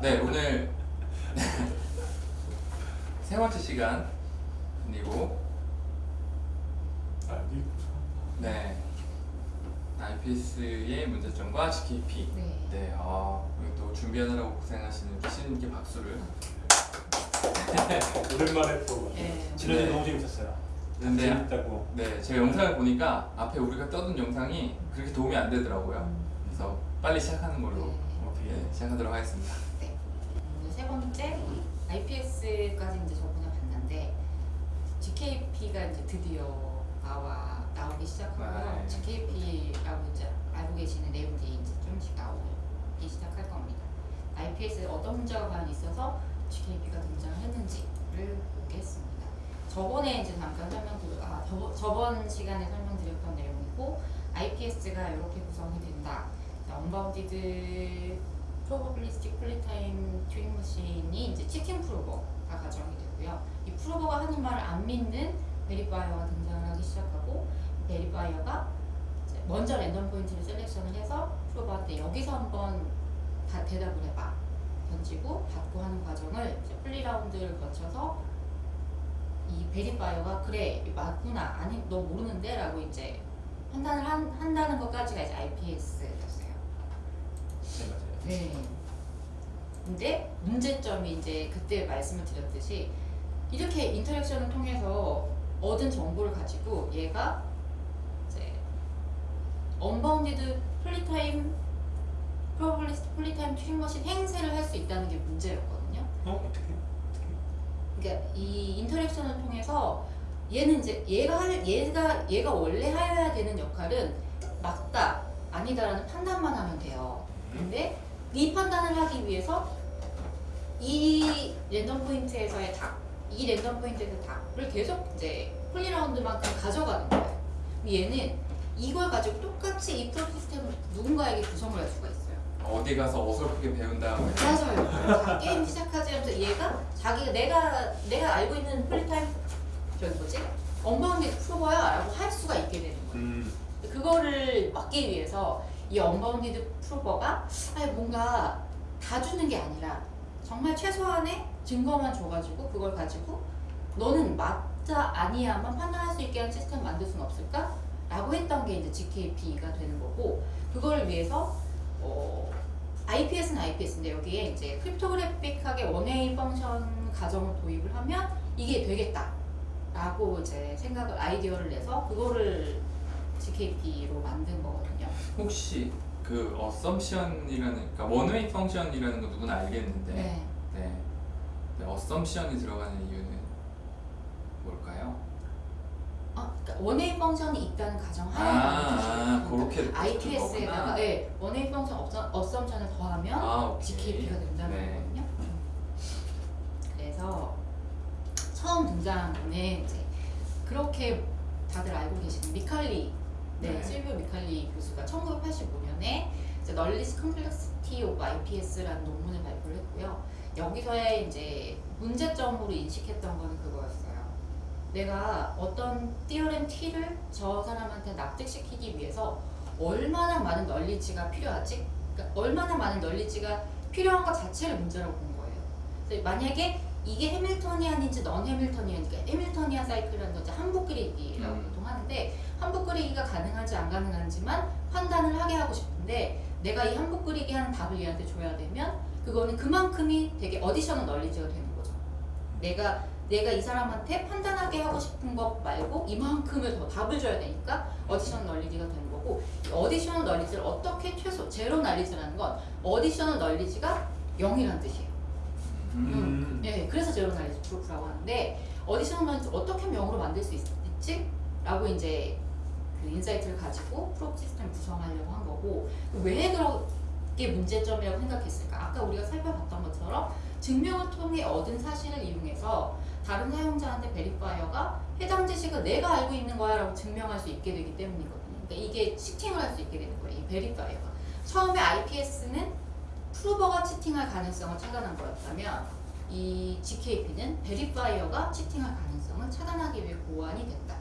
네 오늘 세 번째 시간이고 아, 이네 IPS의 문제점과 GKP 네. 네, 아, 오늘 또 준비하느라고 고생하시는 신께 박수를 오랜만에 또 네. 지난주 네. 너무 재밌었어요. 근데 재밌다고. 네, 제가 영상을 보니까 앞에 우리가 떠든 영상이 그렇게 도움이 안 되더라고요 음, 그래서 빨리 시작하는 걸로 네, 시작하도록 하겠습니다 네. 음, 세 번째 IPS까지 이제 저번에 봤는데 GKP가 이제 드디어 나와 나오기 시작하고요. 네. GKP라고 이제 알고 계시는 내용들이 이제 조금씩 나오기 시작할 겁니다. IPS에 어떤 문제가 있어서 GKP가 등장했는지를 보겠습니다. 저번에 이제 잠깐 설명드려 아 저, 저번 시간에 설명드렸던 내용이고 IPS가 이렇게 구성이 된다. unbounded probabilistic poly-time Turing machine이 이제 cheating prover가 가정이 되고요. 이 prover가 하는 말을 안 믿는 verifier가 등장을 하기 시작하고 verifier가 이제 먼저 random point를 selection을 해서 prover한테 여기서 한번 다 대답을 해봐 던지고 받고 하는 과정을 이제 poly round를 거쳐서 이 verifier가 그래 맞구나 아니 너 모르는데 라고 이제 판단을 한, 한다는 것까지가 이제 IPS였어요. 네. 근데 문제점이 이제 그때 말씀을 드렸듯이 이렇게 interaction을 통해서 얻은 정보를 가지고 얘가 이제 unbounded poly-time probabilistic poly-time Turing machine 행세를 할 수 있다는 게 문제였거든요. 어 어떻게? 어떻게? 그러니까 이 interaction을 통해서 얘는 이제 얘가 할 얘가 얘가 원래 해야 되는 역할은 맞다 아니다라는 판단만 하면 돼요. 근데 이 판단을 하기 위해서 이 random point에서의 답, 이 random point에서 답을 계속 이제 poly round만큼 가져가는 거예요. 얘는 이걸 가지고 똑같이 이 proof system을 누군가에게 구성을 할 수가 있어요. 어디 가서 어설프게 배운 다음에 맞아요. 자, 게임 시작하지 하면서 얘가 자기가 내가 내가 알고 있는 poly-time 저기 뭐지 unbounded prover야 라고 할 수가 있게 되는 거예요. 음. 그거를 막기 위해서 이 unbounded prover가 아니 뭔가 다 주는 게 아니라 정말 최소한의 증거만 줘가지고 그걸 가지고 너는 맞다 아니야만 판단할 수 있게 하는 시스템 만들 수는 없을까? 라고 했던 게 이제 ZKP가 되는 거고 그걸 위해서 어, IPS는 IPS인데 여기에 이제 cryptographic하게 one-way function 가정을 도입을 하면 이게 되겠다 라고 이제 생각을 아이디어를 내서 그거를 ZKP로 만든 거거든요. 혹시 그 assumption이라는 그러니까 one-way function이라는 거 누구나 알겠는데 네. 네. 네, 어썸션이 들어가는 이유는 뭘까요? 아, 그러니까 one-way function이 있다는 가정 하에 아, 아 그렇게 IPS에다가 거구나. 네, one-way function assum-, assumption을 더하면 아. ZKP가 된다는 네. 거거든요. 그래서 처음 등장한 거는 이제 그렇게 다들 알고 계시는 미칼리, 네, 네. 실비오 미칼리 교수가 1985년 에 이제 knowledge complexity of IPS라는 논문을 발표를 했고요. 여기서의 이제 문제점으로 인식했던 거는 그거였어요. 내가 어떤 띠어렘 T를 저 사람한테 납득시키기 위해서 얼마나 많은 널리지가 필요하지? 그러니까 얼마나 많은 널리지가 필요한 것 자체를 문제라고 본 거예요. 만약에 이게 해밀토니안인지 넌 해밀토니안인지 해밀토니안 사이클이라는 건 이제 한복 그리기라고 음. 보통 하는데 한복 그리기가 가능한지 안 가능한지만 판단을 하게 하고 싶은데 내가 이 한복 그리기 하는 답을 얘한테 줘야 되면 그거는 그만큼이 되게 additional knowledge가 되는 거죠. 내가 내가 이 사람한테 판단하게 하고 싶은 것 말고 이만큼을 더 답을 줘야 되니까 additional knowledge가 되는 거고 이 어디셔널 널리지를 어떻게 최소 zero knowledge라는 건 additional knowledge가 0이라는 뜻이에요. 음. 네, 그래서 zero knowledge proof라고 하는데 knowledge 어떻게 0으로 만들 수 있, 지 라고 이제 그 insight를 가지고 proof system 구성하려고 한 거고 왜 그렇게 문제점이라고 생각했을까? 아까 우리가 살펴봤던 것처럼 증명을 통해 얻은 사실을 이용해서 다른 사용자한테 verifier가 해당 지식을 내가 알고 있는 거야 라고 증명할 수 있게 되기 때문이거든요. 그러니까 이게 cheating을 할 수 있게 되는 거예요. 이 verifier가. 처음에 IPS는 prover가 cheating할 가능성을 차단한 거였다면 이 GKP는 베리파이어가 치팅할 가능성을 차단하기 위해 고안이 됐다.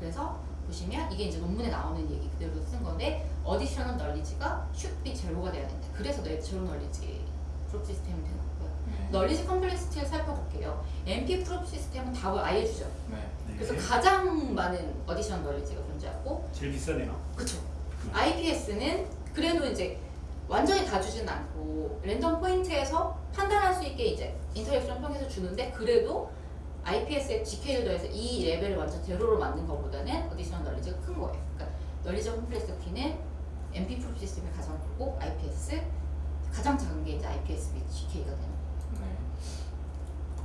그래서 보시면 이게 이제 논문에 나오는 얘기 그대로 쓴 건데 어디셔널 널리지가 should be 제로가 돼야 된다. 그래서 내 zero knowledge proof system이 되는 거고요. 네. knowledge complexity를 살펴볼게요. NP 프롭 시스템은 답을 아예 주죠. 네. 네. 그래서 가장 많은 additional knowledge가 존재하고 제일 비싸네요. 그쵸. IPS는 그래도 이제 완전히 다 주진 않고 random point에서 판단할 수 있게 이제 interaction 통해서 주는데 그래도 IPS에 GK를 더해서 이 레벨을 완전 제로로 만든 것보다는 어디셔널 널리지가 큰 거예요. 그러니까 널리지 컴플렉시티는 MP 프로 시스템이 가장 크고 IPS 가장 작은 게 이제 IPS 및 GK가 되는 거예요. 네.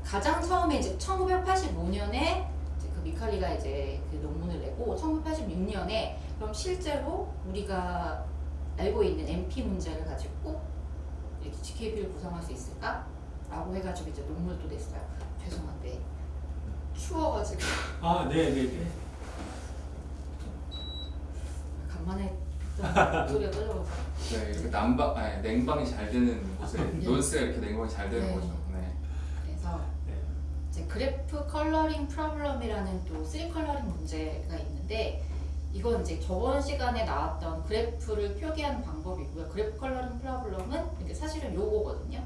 가장 처음에 이제 1985년에 그 미칼리가 이제 그 논문을 내고 1986년에 그럼 실제로 우리가 알고 있는 MP 문제를 가지고 이렇게 ZKP를 구성할 수 있을까? 라고 해가지고 이제 논문을 또 냈어요. 죄송한데 추워가지고 아, 네, 네, 네. 간만에 좀 목소리가 떨려서 네, 이렇게 난방, 아니, 냉방이 잘 되는 곳에 네. 논스가 이렇게 냉방이 잘 되는 네. 거죠. 네. 그래서 네. 이제 graph coloring problem이라는 또 3 coloring 문제가 있는데 이건 이제 저번 시간에 나왔던 그래프를 표기하는 방법이고요. graph coloring problem은 사실은 요거거든요.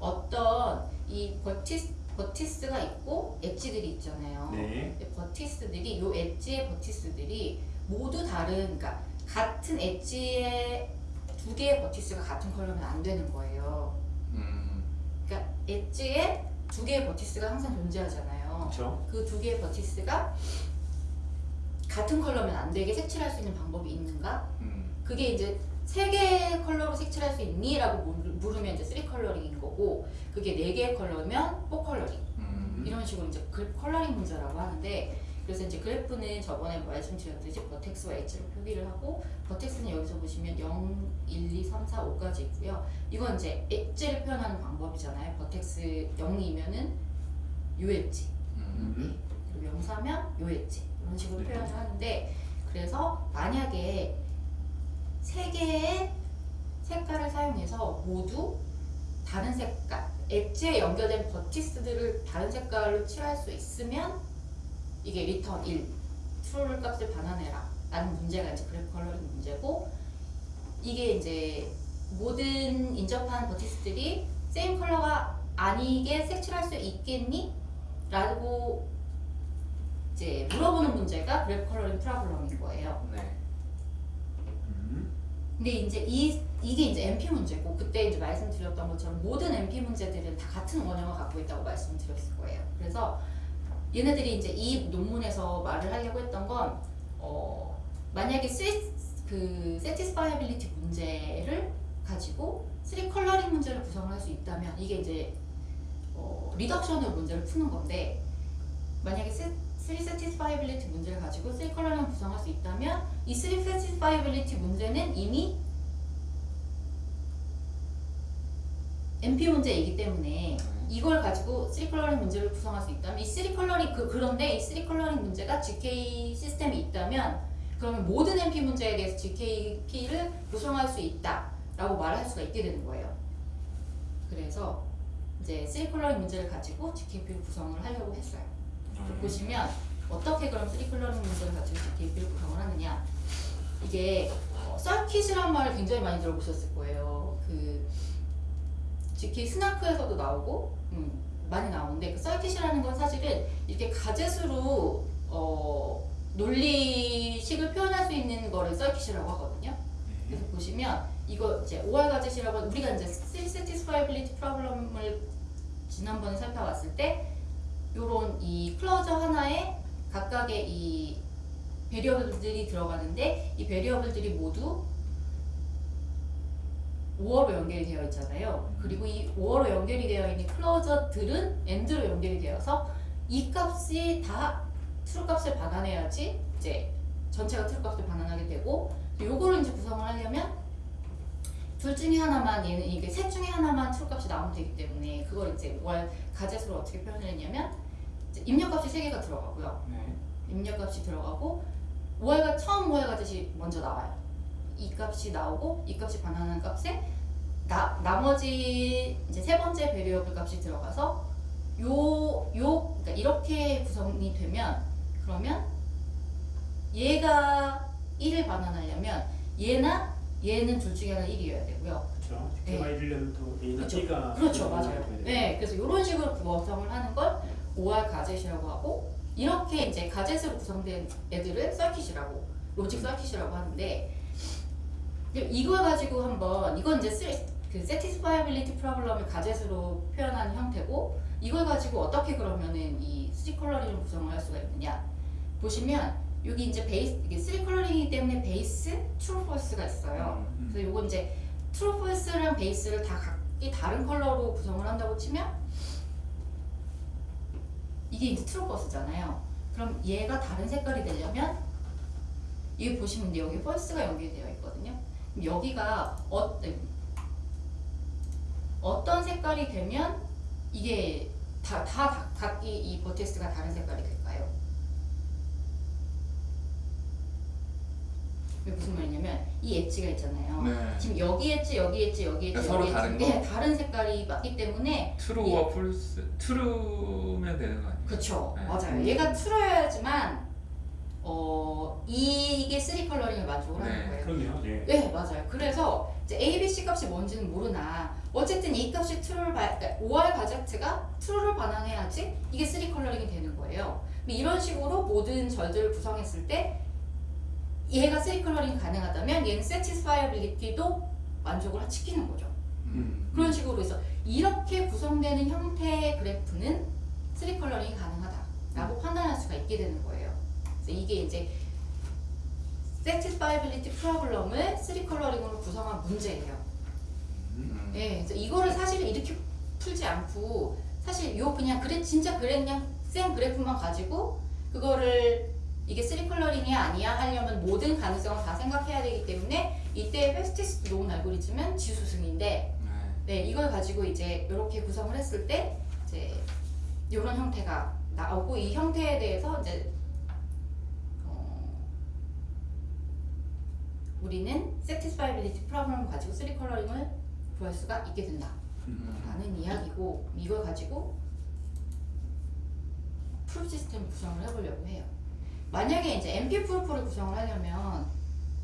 어떤 이 vertice, vertice가 있고 edge들이 있잖아요. 네. vertice들이 요 edge의 vertice들이 모두 다른 그러니까 같은 edge의 두 개의 vertice가 같은 컬러면 안 되는 거예요. 음, 그러니까 edge에 두 개의 vertice가 항상 존재하잖아요. 그렇죠. 그두 개의 vertice가 같은 컬러면 안 되게 색칠할 수 있는 방법이 있는가? 음, 그게 이제 세 개의 컬러로 색칠할 수 있니? 라고 물- 물으면 이제 3 coloring인 거고 그게 네 개의 컬러면 4 coloring 음, 이런 식으로 이제 그래프 coloring 문제라고 하는데 그래서 이제 그래프는 저번에 말씀드렸듯이 버텍스와 엣지로 표기를 하고 vertex는 여기서 보시면 0, 1, 2, 3, 4, 5까지 있고요. 이건 이제 엣지를 표현하는 방법이잖아요. vertex 0이면은 요 엣지 음, 음. 그리고 0, 4면 요 엣지 이런 식으로 네. 표현을 하는데 그래서 만약에 세 개의 색깔을 사용해서 모두 다른 색깔 엣지에 연결된 vertices들을 다른 색깔로 칠할 수 있으면 이게 return 1 true 값을 반환해라 라는 문제가 이제 그래프 coloring 문제고 이게 이제 모든 인접한 vertices들이 same color가 아니게 색칠할 수 있겠니? 라고 이제 물어보는 문제가 그래프 coloring problem인 거예요. 네. 음. 근데 이제 이, 이게 이제 NP 문제고 그때 이제 말씀드렸던 것처럼 모든 NP 문제들은 다 같은 원형을 갖고 있다고 말씀드렸을 거예요. 그래서 얘네들이 이제 이 논문에서 말을 하려고 했던 건 어, 만약에 three satis, 그 satisfiability 문제를 가지고 3 coloring 문제를 구성할 수 있다면 이게 이제 어, reduction의 문제를 푸는 건데 만약에 3satisfiability 문제를 가지고 3 coloring 구성할 수 있다면 이 3satisfiability 문제는 이미 NP 문제이기 때문에 음. 이걸 가지고 3 coloring 문제를 구성할 수 있다면 이 three coloring 그, 근데 이 three coloring 문제가 ZK 시스템이 있다면 그러면 모든 NP 문제에 대해서 ZKP를 구성할 수 있다라고 말할 수가 있게 되는 거예요. 그래서 이제 three coloring 문제를 가지고 ZKP를 구성을 하려고 했어요. 음. 보시면 어떻게 그럼 3 coloring 문제를 가지고 ZKP를 구성을 하느냐 이게 어, circuit이란 말을 굉장히 많이 들어보셨을 거예요. 그 ZK SNARK에서도 나오고 음, 많이 나오는데 그 circuit이라는 건 사실은 이렇게 가젯으로 어, 논리식을 표현할 수 있는 거를 circuit이라고 하거든요. 네. 그래서 보시면 이거 이제 OR 가젯이라고 하는- 우리가 이제 satisfiability problem을 지난번에 살펴봤을 때 요런 이 clause 하나에 각각의 이 variable들이 들어가는데 이 variable들이 모두 OR로 연결이 되어 있잖아요. 그리고 이 OR로 연결이 되어 있는 clause들은 AND로 연결이 되어서 이 값이 다 true 값을 반환해야지 이제 전체가 true 값을 반환하게 되고 요거를 이제 구성을 하려면 둘 중에 하나만 얘는 이게 셋 중에 하나만 true 값이 나오면 되기 때문에 그걸 이제 월 가젯으로 어떻게 표현을 했냐면 이제 입력값이 세 개가 들어가고요. 네. 입력값이 들어가고 OR 가 처음 OR gadget이 먼저 나와요. 이 값이 나오고 이 값이 반환하는 값에 나, 나머지 이제 세 번째 variable 값이 들어가서 요, 요, 그러니까 이렇게 구성이 되면 그러면 얘가 1을 반환하려면 얘나 얘는 둘 중에 하나 1이어야 되고요. 그렇죠. 네. 얘가 1이려면 또 A나 그렇죠. B가 그렇죠, 맞아요. 네, 그래서 이런 식으로 구성을 하는 걸 OR 가젯이라고 하고 이렇게 이제 gadget으로 구성된 애들을 circuit이라고 logic circuit이라고 하는데 이걸 가지고 한번 이건 이제 쓰- 그 satisfiability problem을 gadget으로 표현하는 형태고 이걸 가지고 어떻게 그러면은 이 three coloring을 구성을 할 수가 있느냐 보시면 여기 이제 base 이게 three coloring이기 때문에 base, true, false가 있어요. 음. 그래서 요거 이제 true, false랑 base를 다 각기 다른 컬러로 구성을 한다고 치면 이게 이제 true, false잖아요. 그럼 얘가 다른 색깔이 되려면 여기 보시면 여기 false가 연결되어 있거든요. 여기가 어, 어떤 색깔이 되면 이게 다, 다, 다 각기 이 vertex가 다른 색깔이 될까요? 이게 무슨 말이냐면 이 엣지가 있잖아요. 네. 지금 여기 엣지, 여기 엣지, 여기 엣지, 그러니까 서로 여기 엣지. 다른 거? 네, 다른 색깔이 맞기 때문에 true와 false true면 되는 거 아니에요? 그쵸 네. 맞아요. 음. 얘가 true여야지만 어 이게 three coloring을 만족을 하는 네. 거예요. 그렇네요. 네. 네 맞아요. 그래서 이제 A, B, C 값이 뭔지는 모르나 어쨌든 이 값이 true를 바, 그러니까 OR 가제트가 true를 반환해야지 이게 3 coloring이 되는 거예요. 이런 식으로 모든 절들을 구성했을 때 얘가 3 coloring이 가능하다면 얘는 satisfiability도 만족을 시키는 거죠. 음. 그런 식으로 해서 이렇게 구성되는 형태의 그래프는 3 coloring이 가능하다라고 판단할 수가 있게 되는 거예요. 그래서 이게 이제 satisfiability problem을 3 coloring으로 구성한 문제예요. 음. 예, 그래서 이거를 사실 이렇게 풀지 않고 사실 요 그냥 그래 진짜 그래 그냥 생 그래프만 가지고 그거를 이게 3 coloring이 아니야 하려면 모든 가능성을 다 생각해야 되기 때문에 이때 fastest known 알고리즘은 지수승인데 네. 네, 이걸 가지고 이제 이렇게 구성을 했을 때 이제 이런 형태가 나오고 이 형태에 대해서 이제 어, 우리는 satisfiability problem을 가지고 3 coloring을 구할 수가 있게 된다. 음. 라는 이야기고 이걸 가지고 proof 시스템 구성을 해보려고 해요. 만약에 이제 NP proof를 구성을 하려면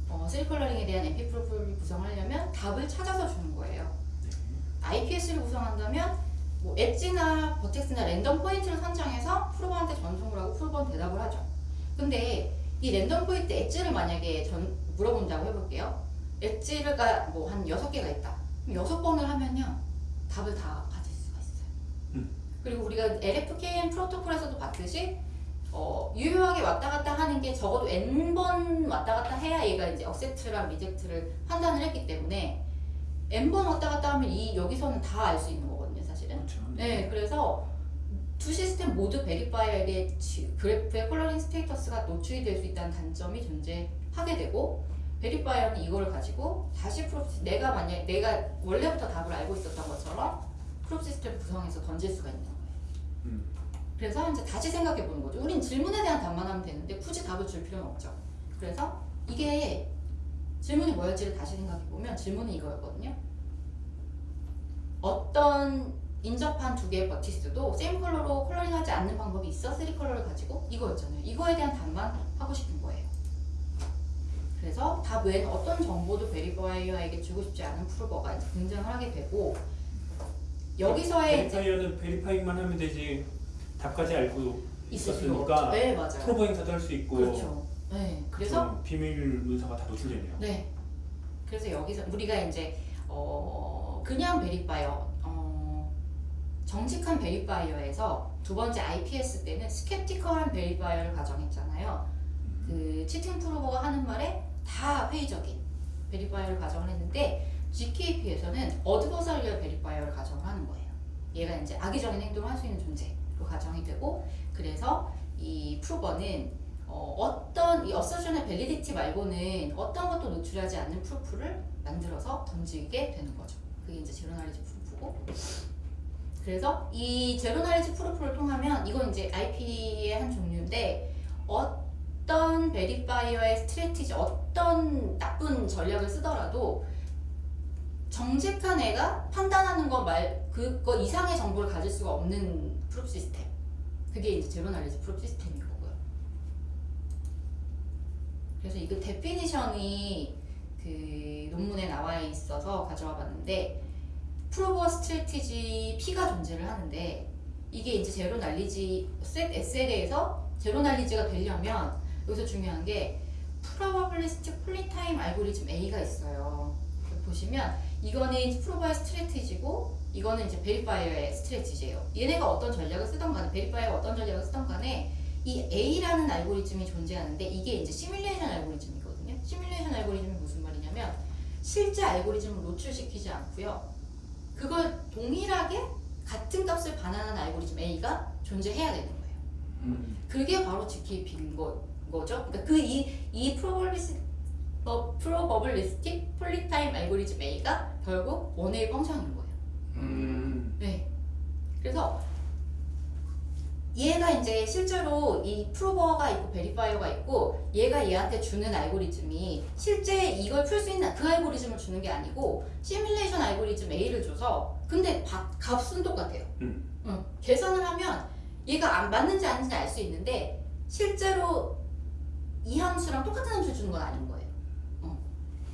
어, 3 coloring에 대한 NP proof를 구성하려면 답을 찾아서 주는 거예요. IPS를 구성한다면 뭐 엣지나 버텍스나 랜덤 포인트를 선정해서 prover한테 전송을 하고 prover는 대답을 하죠. 근데 이 랜덤 포인트 엣지를 만약에 전 물어본다고 해볼게요. edge가 뭐 한 여섯 개가 있다. 그럼 여섯 번을 하면요 답을 다 가질 수가 있어요. 음. 그리고 우리가 LFKN 프로토콜에서도 봤듯이 어, 유효하게 왔다 갔다 하는 게 적어도 n번 왔다 갔다 해야 얘가 이제 accept랑 reject를 판단을 했기 때문에 n번 왔다 갔다 하면 이 여기서는 다 알 수 있는 거거든요, 사실은. 그렇죠. 네, 그래서 두 시스템 모두 verifier에게 지- 그래프의 coloring status가 노출이 될 수 있다는 단점이 존재하게 되고 verifier는 이걸 가지고 다시 프로 내가 만약 내가 원래부터 답을 알고 있었던 것처럼 proof 시스템 구성해서 던질 수가 있는 거예요. 음. 그래서 이제 다시 생각해 보는 거죠. 우린 질문에 대한 답만 하면 되는데 굳이 답을 줄 필요는 없죠. 그래서 이게 질문이 뭐였지를 다시 생각해 보면 질문은 이거였거든요. 어떤 인접한 두 개의 vertices도 same color로 coloring하지 않는 방법이 있어? three color를 가지고 이거였잖아요. 이거에 대한 답만 하고 싶은 거예요. 그래서 답 외에는 어떤 정보도 verifier에게 주고 싶지 않은 prover가 등장을 하게 되고 여기서의 verifier는 verify만 하면 되지 답까지 알고. 있었으니까 네, 맞아요. prover 행세도 할 수 있고 그렇죠. 네, 그래서 좀 비밀 문서가 다 노출되네요. 네, 그래서 여기서 우리가 이제 어 그냥 verifier, 어 정직한 verifier에서 두 번째 IPS 때는 skeptical한 verifier를 가정했잖아요. 그 cheating prover가 하는 말에 다 회의적인 verifier를 가정을 했는데 GKP에서는 어드버서리얼 베리파이어를 가정을 하는 거예요. 얘가 이제 악의적인 행동을 할 수 있는 존재 로 가정이 되고 그래서 이 prover는 어, 어떤 이 assertion의 validity 말고는 어떤 것도 노출하지 않는 proof를 만들어서 던지게 되는 거죠. 그게 이제 zero knowledge proof고 그래서 이 zero knowledge proof를 통하면 이건 이제 IP의 한 종류인데 어떤 verifier의 strategy 어떤 나쁜 전략을 쓰더라도 정직한 애가 판단하는 거 말 그거 이상의 정보를 가질 수가 없는 proof 시스템 그게 이제 zero knowledge proof 시스템인 거고요. 그래서 이거 definition이 그 논문에 나와 있어서 가져와 봤는데 prover strategy P가 존재를 하는데 이게 이제 zero knowledge set S에 대해서 zero knowledge가 되려면 여기서 중요한 게 probabilistic polytime 알고리즘 A가 있어요. 보시면 이거는 prover의 strategy고 이거는 이제 verifier의 strategy예요. 얘네가 어떤 전략을 쓰던 간에 verifier가 어떤 전략을 쓰던 간에 이 A라는 알고리즘이 존재하는데 이게 이제 시뮬레이션 알고리즘이거든요. 시뮬레이션 알고리즘이 무슨 말이냐면 실제 알고리즘을 노출시키지 않고요. 그걸 동일하게 같은 값을 반환하는 알고리즘 A가 존재해야 되는 거예요. 음. 그게 바로 ZKP인 거, 거죠. 그러니까 그 이 이 probabilis 어, probabilistic polytime 알고리즘 A가 결국 one-way function인 거예요. 음. 네. 그래서 얘가 이제 실제로 이 prover가 있고 verifier가 있고 얘가 얘한테 주는 알고리즘이 실제 이걸 풀 수 있는 그 알고리즘을 주는 게 아니고 시뮬레이션 알고리즘 A를 줘서 근데 바- 값은 똑같아요. 음. 응. 계산을 하면 얘가 안 맞는지 아닌지 알 수 있는데 실제로 이 함수랑 똑같은 함수를 주는 건 아닌 거예요. 어.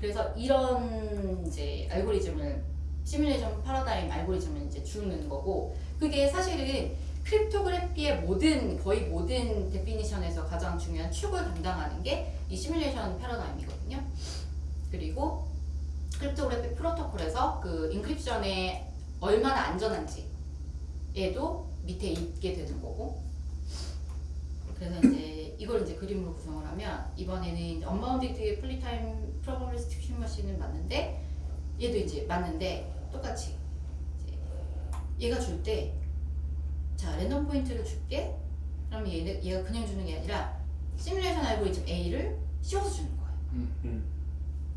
그래서 이런 이제 알고리즘을 시뮬레이션 paradigm 알고리즘을 이제 주는 거고 그게 사실은 cryptography의 모든 거의 모든 definition에서 가장 중요한 축을 담당하는 게 이 시뮬레이션 패러다임이거든요. 그리고 cryptography 프로토콜에서 그 encryption에 얼마나 안전한지 얘도 밑에 있게 되는 거고 그래서 이제 이걸 이제 그림으로 구성을 하면 이번에는 unbounded polytime probabilistic Turing machine은 맞는데 얘도 이제 맞는데 똑같이. 이제 얘가 줄 때 자 랜덤 포인트를 줄게. 그러면 얘, 얘가 그냥 주는 게 아니라 시뮬레이션 알고리즘 A를 씌워서 주는 거예요 음.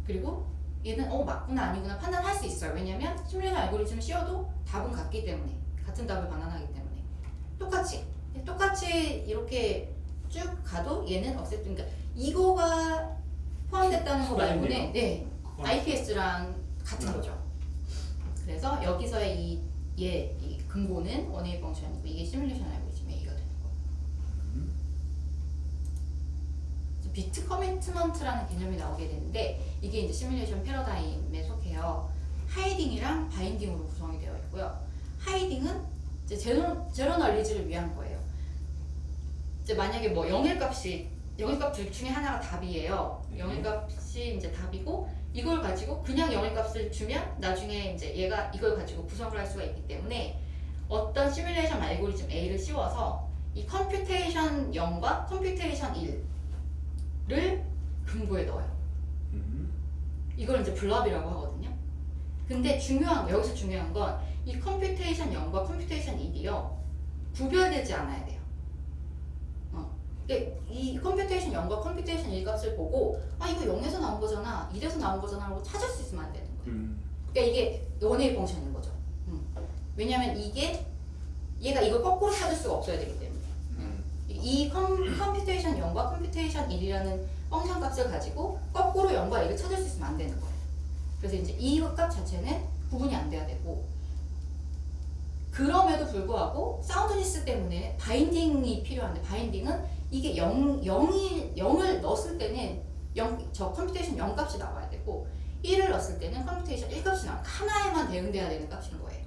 그리고 얘는 어 맞구나 아니구나 판단할 수 있어요. 왜냐면 시뮬레이션 알고리즘을 씌워도 답은 같기 때문에 같은 답을 반환하기 때문에. 똑같이. 똑같이 이렇게 쭉 가도 얘는 없앴 그러니까 이거가 포함됐다는 거 말고는 네 IPS랑 같은 음. 거죠. 그래서 여기서의 이얘 이 근거는 원웨이 펑션이고 이게 시뮬레이션 알고리즘 A가 되는 거. 그래서 비트 commitment라는 개념이 나오게 되는데 이게 이제 시뮬레이션 패러다임에 속해요. hiding이랑 binding으로 구성이 되어 있고요. hiding은 이제 zero, zero knowledge를 위한 거예요. 이제 만약에 뭐 영일값이 영일값 둘 중에 하나가 답이에요. 네. 영일값이 이제 답이고 이걸 가지고 그냥 영일값을 주면 나중에 이제 얘가 이걸 가지고 구성을 할 수가 있기 때문에 어떤 시뮬레이션 알고리즘 A를 씌워서 이 computation 0과 computation 1을 근거에 넣어요. 음. 이걸 이제 blob이라고 하거든요. 근데 중요한 거, 여기서 중요한 건 이 computation 0과 computation 1이요. 구별되지 않아야 돼요. 어. 그러니까 이 computation 0과 computation 1 값을 보고 아 이거 0에서 나온 거잖아, 1에서 나온 거잖아 하고 찾을 수 있으면 안 되는 거예요. 음. 그러니까 이게 one-way function인 거죠. 음. 왜냐면 이게 얘가 이걸 거꾸로 찾을 수가 없어야 되기 때문에. 음. 이 컴, computation 0과 computation 1이라는 function 값을 가지고 거꾸로 0과 1을 찾을 수 있으면 안 되는 거예요. 그래서 이제 이 값 자체는 구분이 안 돼야 되고 그럼에도 불구하고 soundness 때문에 binding이 필요한데 binding은 이게 0, 0이, 0을 넣었을 때는 0, 저 computation 0 값이 나와야 되고 1을 넣었을 때는 computation 1 값이 나와 하나에만 대응돼야 되는 값인 거예요.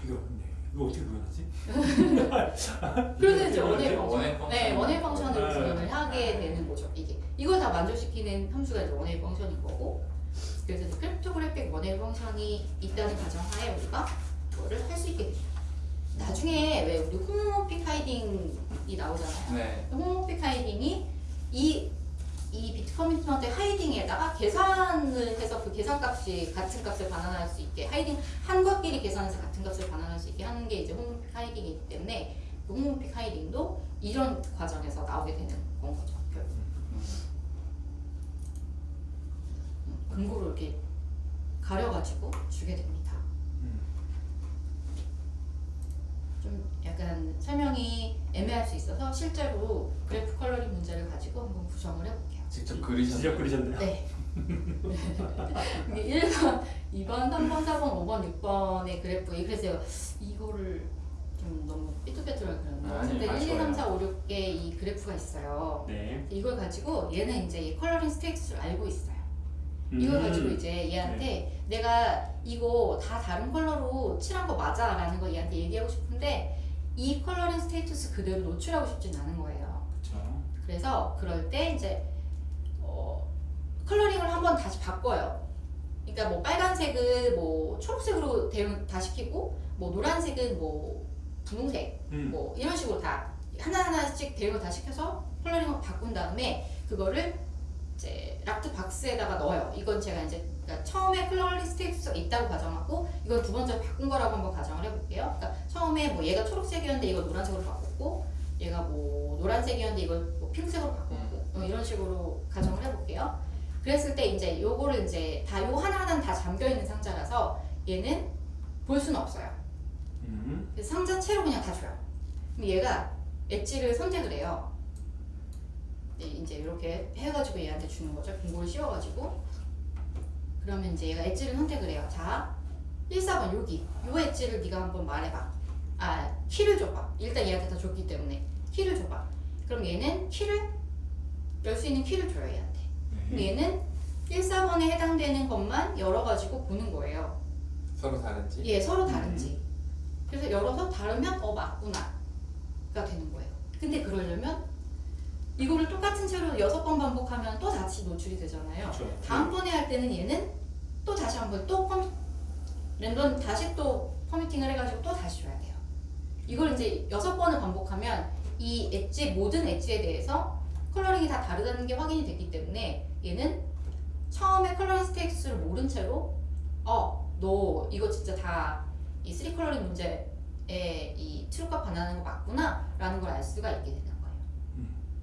되게 어렵네. 이거 어떻게 구현하지? 그래서 이제 이렇게 function. 네, one-way function으로 네. 구현을 하게 되는 거죠. 이게 이걸 다 만족시키는 함수가 이제 one-way function인 거고, 그래서 이제 cryptographic one-way function이 있다는 가정하에 우리가 그거를 할 수 있게 됩니다. 나중에 왜 우리 homomorphic hiding이 나오잖아요. 네. homomorphic hiding이 이, 이 bit commitment hiding에다가 계산을 해서 그 계산값이 같은 값을 반환할 수 있게 hiding 한 값끼리 계산해서 같은 값을 반환할 수 있게 하는 게 이제 homomorphic hiding이기 때문에 그 homomorphic hiding도 이런 과정에서 나오게 되는 건 거죠. 결국. 음. 음, 이렇게 가려가지고 주게 됩니다. 음. 좀 약간 설명이 애매할 수 있어서 실제로 그래프 coloring 문제를 가지고 한번 구성을 해볼게요. 직접 직접 그리셨나요? 그리셨네요. 네. 이게 1번, 2번, 3번, 4번, 5번, 6번의 그래프에 그래서 이거를 좀 너무 삐뚤빼뚤하게 그렸는데 아니, 근데 1, 2, 3, 아쉬워요. 4, 5, 6개 이 그래프가 있어요. 네. 이걸 가지고 얘는 이제 이 coloring state를 알고 있어요. 이걸 음. 가지고 이제 얘한테 내가 이거 다 다른 컬러로 칠한 거 맞아 라는 거 얘한테 얘기하고 싶은데 이 coloring status 그대로 노출하고 싶진 않은 거예요 그렇죠. 그래서 그럴 때 이제 어, coloring을 한번 다시 바꿔요 그러니까 뭐 빨간색은 뭐 초록색으로 대응 다 시키고 뭐 노란색은 뭐 분홍색 음. 뭐 이런 식으로 다 하나하나씩 대응을 다 시켜서 coloring을 바꾼 다음에 그거를 이제 locked box에다가 넣어요. 이건 제가 이제 그러니까 처음에 coloring status가 있다고 가정하고 이건 두 번째 바꾼 거라고 한번 가정을 해볼게요. 그러니까 처음에 뭐 얘가 초록색이었는데 이걸 노란색으로 바꿨고 얘가 뭐 노란색이었는데 이걸 뭐 핑크색으로 바꿨고 뭐 이런 식으로 가정을 해볼게요. 그랬을 때 이제 요거를 이제 다 요 하나하나는 다 잠겨 있는 상자라서 얘는 볼 수는 없어요. 음. 그래서 상자 채로 그냥 다 줘요. 그럼 얘가 엣지를 선택을 해요. 네, 이제 이렇게 해가지고 얘한테 주는 거죠. 공고를 씌워가지고. 그러면 이제 얘가 엣지를 선택을 해요. 자, 1, 4번 여기. 요 엣지를 네가 한번 말해봐. 아, 키를 줘봐. 일단 얘한테 다 줬기 때문에. 키를 줘봐. 그럼 얘는 키를 열 수 있는 키를 줘요, 얘한테. 그럼 네. 얘는 1, 4번에 해당되는 것만 열어가지고 보는 거예요. 서로 다른지. 예, 서로 다른지. 그래서 열어서 다르면 어 맞구나 가 되는 거예요. 근데 그러려면 이거를 똑같은 채로 여섯 번 반복하면 또 다시 노출이 되잖아요. 그렇죠. 다음번에 할 때는 얘는 또 다시 한번 또 펌, 랜덤 다시 또 permuting을 해가지고 또 다시 줘야 돼요. 이걸 이제 여섯 번을 반복하면 이 edge 모든 edge에 대해서 coloring이 다 다르다는 게 확인이 됐기 때문에 얘는 처음에 coloring status를 모른 채로 어 너 이거 진짜 다이 three coloring 문제에 이 true값 반환하는 거 맞구나 라는 걸 알 수가 있게 되는.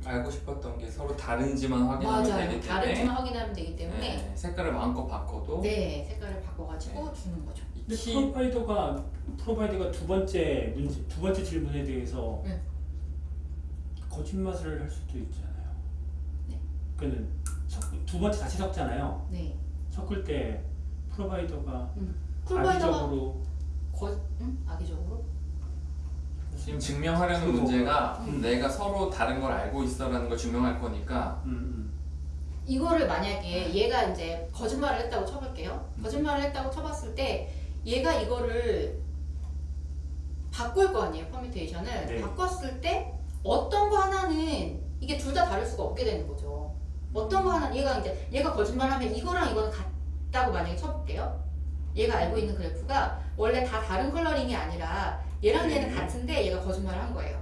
알고 싶었던 게 서로 다른지만 확인하면 되기 맞아요. 때문에 다른지만 확인하면 되기 때문에 네, 색깔을 마음껏 바꿔도 네 색깔을 바꿔가지고 주는 거죠. 이 근데 키 프로바이더가 프로바이더가 두 번째 문제 두 번째 질문에 대해서 네. 거짓말을 할 수도 있잖아요. 네. 그는 두 번째 다시 섞잖아요. 네. 섞을 때 프로바이더가 쿨바이더가 악의적으로 거, 응? 악의적으로? 지금 증명하려는. 문제가 음. 내가 서로 다른 걸 알고 있어라는 걸 증명할 거니까 음, 이거를 만약에 얘가 이제 거짓말을 했다고 쳐볼게요. 거짓말을 했다고 쳐봤을 때 얘가 이거를 바꿀 거 아니에요 permutation을 네. 바꿨을 때 어떤 거 하나는 이게 둘 다 다를 수가 없게 되는 거죠. 어떤 거 하나 얘가 이제 얘가 거짓말하면 이거랑 이거는 같다고 만약에 쳐볼게요. 얘가 알고 있는 그래프가 원래 다 다른 coloring이 아니라 얘랑 얘는 네. 같은데 얘가 거짓말을 한 거예요.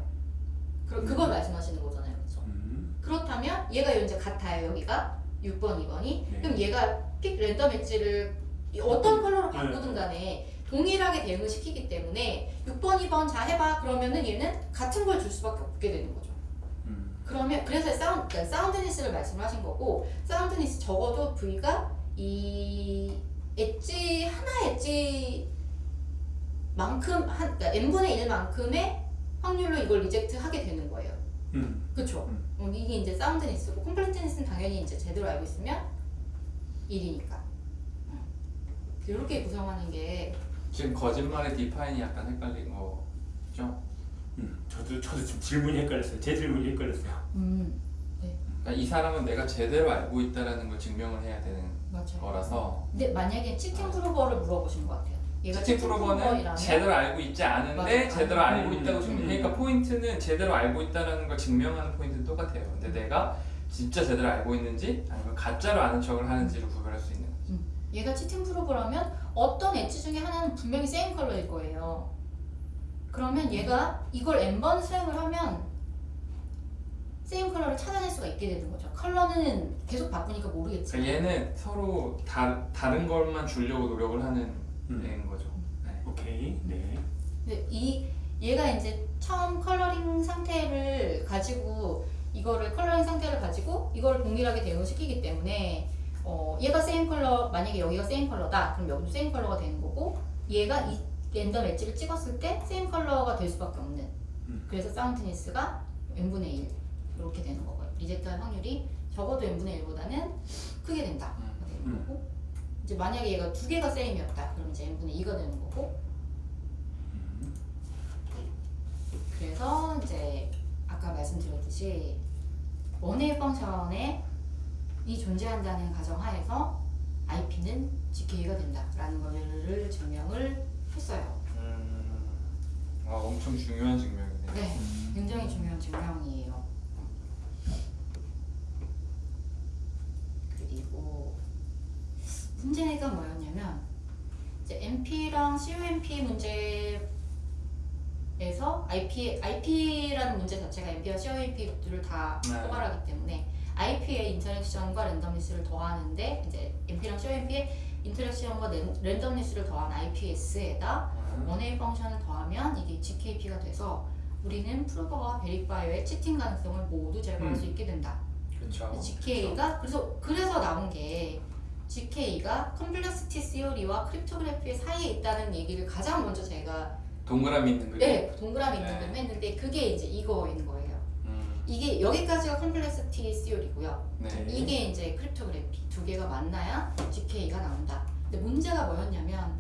그 그걸 말씀하시는 거잖아요, 그렇죠? 음, 그렇다면 얘가 이제 같아요 여기가? 6번 2번이? 네. 그럼 얘가 pick random edge를 어떤 컬러로 바꾸든 간에 동일하게 대응을 시키기 때문에 6번 2번 자 해봐. 그러면은 얘는 같은 걸 줄 수밖에 없게 되는 거죠. 음, 그러면 그래서 사운드, 그러니까 soundness를 말씀하신 거고 soundness 적어도 V가 이 엣지 하나 엣지 만큼 한 그러니까 n분의 1만큼의 확률로 이걸 reject 하게 되는 거예요 음, 그쵸? 음. 어, 이게 이제 soundness고 completeness는 당연히 이제 제대로 알고 있으면 1이니까 이렇게 구성하는 게 지금 거짓말의 define이 약간 헷갈린 거죠. 음. 저도 저도 지금 질문이 헷갈렸어요. 제 질문이 헷갈렸어요. 음, 그러니까 이 사람은 내가 제대로 알고 있다라는 걸 증명을 해야 되는 맞아요 거라서 근데 만약에 치팅 프로버를 물어보신 것 같아요 얘가 치팅 프로버는 프로버이라면 제대로 알고 있지 않은데 맞아요. 제대로 음, 알고 있다고 증명. 음. 그러니까 포인트는 제대로 알고 있다라는 걸 증명하는 포인트는 똑같아요. 근데 내가 진짜 제대로 알고 있는지 아니면 가짜로 아는 척을 하는지를 구별할 수 있는 거죠. 얘가 치팅 프로버라면 어떤 엣지 중에 하나는 분명히 세임 컬러일 거예요 그러면 얘가 이걸 n번 수행을 하면 same color를 찾아낼 수가 있게 되는 거죠 컬러는 계속 바꾸니까 모르겠지만 그러니까 얘는 서로 다, 다른 것만 주려고 노력을 하는 음. 애인 거죠. 네. 오케이. 네. 근데 이 얘가 이제 처음 coloring 상태를 가지고 이거를 coloring 상태를 가지고 이거를 동일하게 대응시키기 때문에 어, 얘가 same color 만약에 여기가 same color다 그럼 여기도 same color가 되는 거고 얘가 이 random edge를 찍었을 때 same color가 될 수밖에 없는 음. 그래서 사운드니스가 n분의 1 이렇게 되는 거고요 리젝트할 확률이 적어도 n분의 1보다는 크게 된다 되는 음. 거고 이제 만약에 얘가 두 개가 세임이었다 그럼 이제 n분의 2가 되는 거고 음, 그래서 이제 아까 말씀드렸듯이 원웨이 펑션에 이 존재한다는 가정하에서 IP는 GK가 된다라는 거를 증명을 했어요. 음, 아 엄청 중요한 증명이네. 네, 굉장히 중요한 증명이에요. 그리고 문제가 뭐였냐면 이제 MP랑 COMP 문제에서 IP IP라는 문제 자체가 MP와 COMP를 다 네. 포괄하기 때문에 IP의 인터랙션과 랜덤리스를 더하는데 이제 MP랑 COMP의 interaction과 ran- randomness를 더한 IPS에다 음, one-way function을 더하면 이게 ZKP가 돼서 우리는 prover와 verifier의 cheating 가능성을 모두 제거할 음. 수 있게 된다. 그렇죠. ZK가 그래서 그래서 나온 게 GK가 컴플렉시티 시오리와 크립토그래피 사이에 있다는 얘기를 가장 먼저 제가 동그라미 있는 그림. 네 동그라미 있는 네. 걸 했는데 그게 이제 이거인 거예요. 음, 이게 여기까지가 complexity theory고요. 네. 이게 이제 cryptography 두 개가 만나야 ZK가 나온다. 근데 문제가 뭐였냐면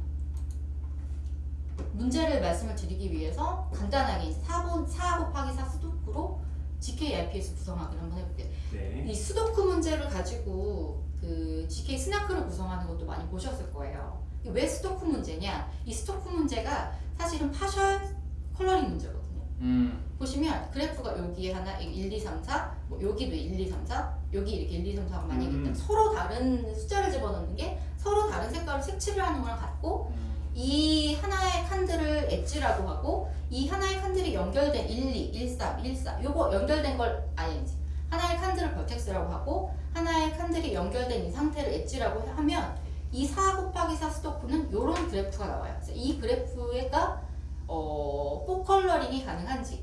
문제를 말씀을 드리기 위해서 간단하게 4번 4 곱하기 4 수도쿠로 ZK IPS 구성하기를 한번 해볼게요. 네. 이 수도쿠 문제를 가지고 그 ZK SNARK를 구성하는 것도 많이 보셨을 거예요. 왜 수도쿠 문제냐? 이 수도쿠 문제가 사실은 partial coloring 문제거든요. 음, 보시면 그래프가 여기에 하나 1, 2, 3, 4, 뭐 여기도 1, 2, 3, 4, 여기 이렇게 1, 2, 3, 4가 만약에 음. 서로 다른 숫자를 집어넣는 게 서로 다른 색깔로 색칠을 하는 거랑 같고 음, 이 하나의 칸들을 edge라고 하고 이 하나의 칸들이 연결된 1, 2, 1, 3, 1, 4 요거 연결된 걸 아니지 하나의 칸들을 vertex라고 하고 하나의 칸들이 연결된 이 상태를 edge라고 하면 이4 곱하기 4 수도쿠는 요런 그래프가 나와요. 이 그래프가 어, four coloring이 가능한지가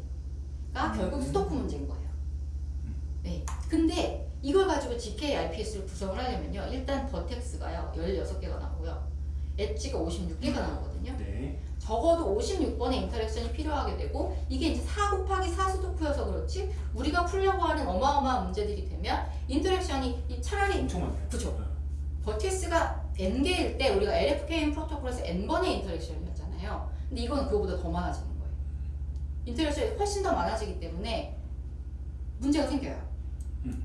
음. 결국 수도쿠 문제인 거예요. 네. 근데 이걸 가지고 ZK IPS를 구성을 하려면요. 일단 vertex가요 16개가 나오고요 엣지가 56개가 나오거든요 네. 적어도 56번의 interaction이 필요하게 되고 이게 이제 4 곱하기 4 수도쿠여서 그렇지 우리가 풀려고 하는 어마어마한 문제들이 되면 interaction이 이 차라리 엄청 많아요. 그죠. 어. vertex가 n개일 때 우리가 LFKN 프로토콜에서 n번의 interaction이었잖아요 근데 이건 그거보다 더 많아지는 거예요 interaction이 훨씬 더 많아지기 때문에 문제가 생겨요 음.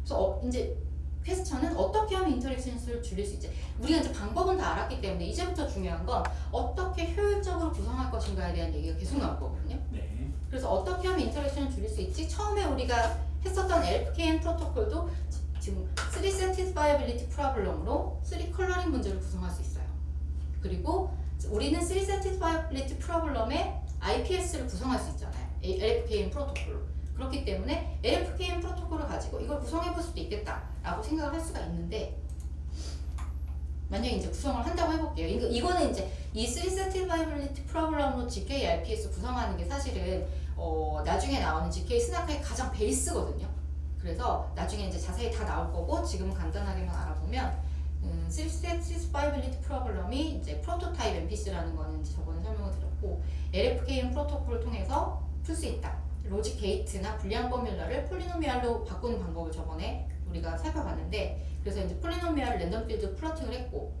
그래서 어, 이제 question은 어떻게 하면 interaction을 줄일 수 있지 우리가 이제 방법은 다 알았기 때문에 이제부터 중요한 건 어떻게 효율적으로 구성할 것인가에 대한 얘기가 계속 나올 거거든요 네. 그래서 어떻게 하면 interaction을 줄일 수 있지? 처음에 우리가 했었던 LFKN 프로토콜도 지- 지금 3 satisfiability problem으로 3 coloring 문제를 구성할 수 있어요. 그리고 우리는 3 satisfiability problem에 IPS를 구성할 수 있잖아요. LFKN 프로토콜로. 그렇기 때문에 LFKN 프로토콜을 가지고 이걸 구성해 볼 수도 있겠다 라고 생각을 할 수가 있는데 만약에 이제 구성을 한다고 해볼게요. 이거, 이거는 이제 이3 satisfiability problem으로 ZK IPS 구성하는 게 사실은 어, 나중에 나오는 ZK SNARK의 가장 베이스거든요. 그래서 나중에 이제 자세히 다 나올 거고 지금 간단하게만 알아보면 음, 3 satisfiability problem이 이제 prototype NPC라는 거는 이제 저번에 설명을 드렸고 LFKN 프로토콜을 통해서 풀 수 있다. logic gate나 Boolean formula를 polynomial로 바꾸는 방법을 저번에 우리가 살펴봤는데 그래서 이제 polynomial을 random field plotting을 했고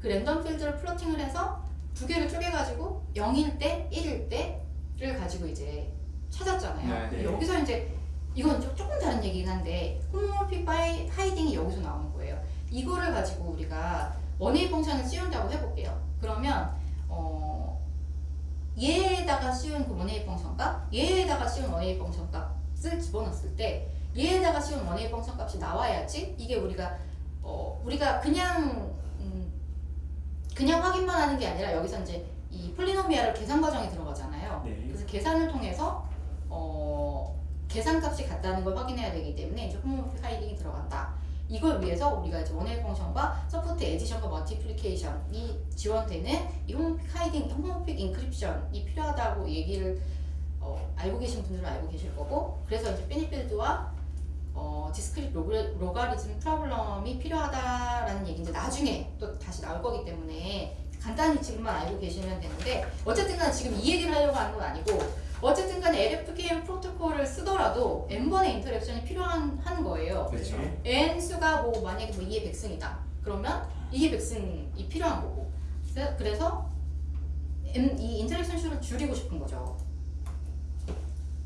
그 random field를 plotting을 해서 두 개를 쪼개가지고 0일 때, 1일 때를 가지고 이제 찾았잖아요. 네, 네. 여기서 이제 이건 좀 조금 다른 얘기긴 한데 homomorphic hiding이 여기서 나오는 거예요. 이거를 가지고 우리가 one-way function을 씌운다고 해볼게요. 그러면 어 얘에다가 씌운 그 one-way function값, 얘에다가 씌운 one-way function 값을 집어넣었을 때 얘에다가 씌운 one-way function 값이 나와야지 이게 우리가 어 우리가 그냥 음 그냥 확인만 하는 게 아니라 여기서 이제 이 polynomial을 계산 과정에 들어가잖아요. 네. 그래서 계산을 통해서 어 계산값이 같다는 걸 확인해야 되기 때문에 이제 homomorphic hiding이 들어간다. 이걸 위해서 우리가 이제 one-way function과 support addition과 multiplication이 지원되는 이 homomorphic hiding, homomorphic encryption이 필요하다고 얘기를 어, 알고 계신 분들은 알고 계실 거고 그래서 이제 finite field와 어, discrete log, logarithm problem이 필요하다라는 얘기 이제 나중에 또 다시 나올 거기 때문에 간단히 지금만 알고 계시면 되는데 어쨌든 간 지금 이 얘기를 하려고 하는 건 아니고 어쨌든 간에 LFKN 프로토콜을 쓰더라도 n번의 interaction이 필요한 하는 거예요. 그렇죠. 네. n 수가 뭐 만약에 뭐 2의 100승이다. 그러면 2의 100승이 필요한 거고. 그래서- 그래서 m 이 interaction 수를 줄이고 싶은 거죠.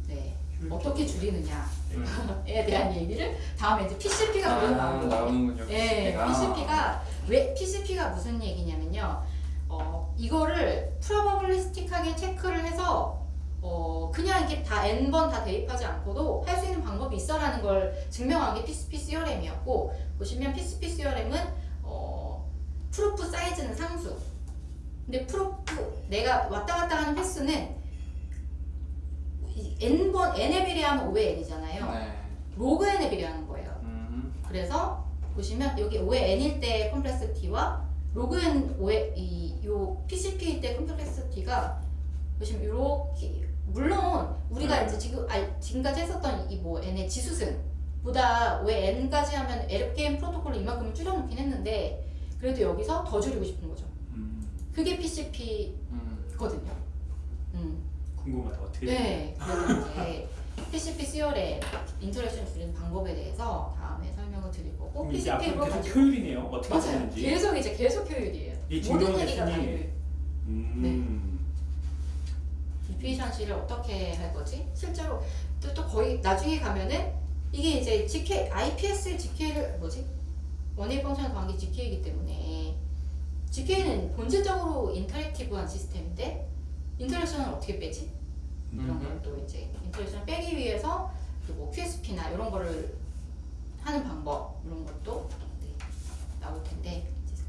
네. 어떻게 줄이느냐에 음. 대한 얘기를 다음에 이제 PCP가 아, 나오는군요. 예, PCP가. 왜 PCP가 무슨 얘기냐면요. 어, 이거를 프로버블리스틱하게 체크를 해서 어, 그냥 이렇게 다 n번 다 대입하지 않고도 할 수 있는 방법이 있어라는 걸 증명한 게 PCP CRM이었고 보시면 PCP CRM은 어, 프로프 사이즈는 상수. 근데 프로프 내가 왔다 갔다 하는 횟수는 이 n번 n에 비례하면 5의 n이잖아요. 네. 로그 n에 비례하는 거예요. 음. 그래서 보시면 여기 5의 n일 때 컴플렉스티와 로그 n 5의 이요 PCP일 때 컴플렉스티가 보시면 이렇게 물론 우리가 네. 이제 지금 알, 지금까지 했었던 이 뭐 n의 지수승 보다 왜 n까지 하면 에르게임 프로토콜로 이만큼을 줄여놓긴 했는데 그래도 여기서 더 줄이고 싶은 거죠. 음, 그게 PCP거든요. 음. 음. 궁금하다 어떻게 네, 그래서 이제 PCP theory의 interaction 줄이는 방법에 대해서 다음에 설명을 드릴 거고 PCP로 계속 효율이네요 어떻게 맞아요. 쓰는지 계속 이제 계속 효율이에요. 이 모든 얘기가 다 효율. 음, efficiency를 어떻게 할 거지? 실제로 또, 또 거의 나중에 가면은 이게 이제 ZK, IPS ZK를 뭐지? 펑션을 더한 게 GK이기 때문에 ZK는 본질적으로 interactive한 시스템인데 interaction을 어떻게 빼지? 이런 음흠. 걸또 이제 interaction을 빼기 위해서 그뭐 QSP나 이런 거를 하는 방법 이런 것도 네, 나올 텐데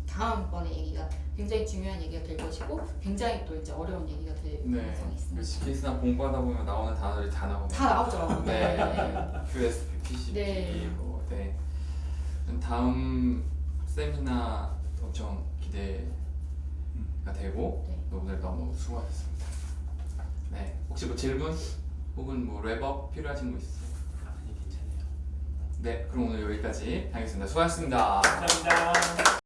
다음번에 얘기가 굉장히 중요한 얘기가 될 것이고 굉장히 또 이제 어려운 얘기가 될 네. 가능성이 있습니다. 그 CKS나 공부하다 보면 나오는 단어들이 다 나오네요. 다 나오죠. 네. QSP, PCP, 네. 뭐, 네. 다음 세미나 엄청 기대가 되고 네. 오늘 너무 수고하셨습니다. 네. 혹시 뭐 질문 혹은 뭐 랩업 필요하신 거 있으세요? 아니 괜찮아요 네. 그럼 오늘 여기까지 하겠습니다. 수고하셨습니다. 감사합니다